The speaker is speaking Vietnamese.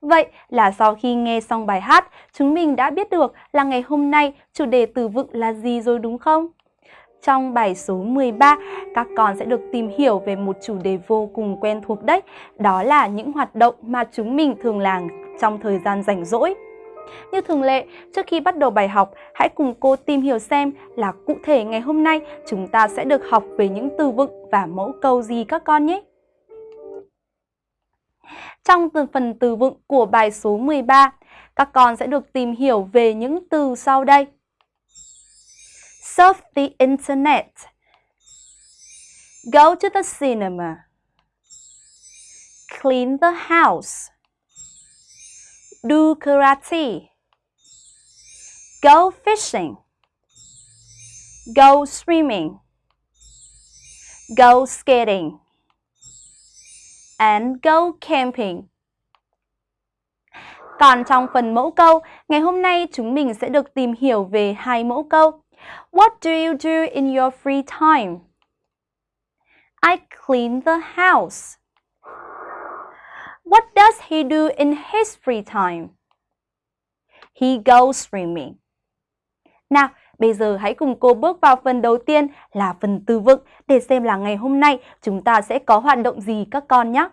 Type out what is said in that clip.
Vậy là sau khi nghe xong bài hát, chúng mình đã biết được là ngày hôm nay chủ đề từ vựng là gì rồi đúng không? Trong bài số 13, các con sẽ được tìm hiểu về một chủ đề vô cùng quen thuộc đấy. Đó là những hoạt động mà chúng mình thường làm trong thời gian rảnh rỗi. Như thường lệ, trước khi bắt đầu bài học, hãy cùng cô tìm hiểu xem là cụ thể ngày hôm nay chúng ta sẽ được học về những từ vựng và mẫu câu gì các con nhé. Trong phần từ vựng của bài số 13, các con sẽ được tìm hiểu về những từ sau đây. Surf the internet. Go to the cinema. Clean the house. Do karate. Go fishing. Go swimming. Go skating and go camping. Còn trong phần mẫu câu, ngày hôm nay chúng mình sẽ được tìm hiểu về hai mẫu câu. What do you do in your free time? I clean the house. What does he do in his free time? He goes swimming. Nào, bây giờ hãy cùng cô bước vào phần đầu tiên là phần từ vựng để xem là ngày hôm nay chúng ta sẽ có hoạt động gì các con nhé.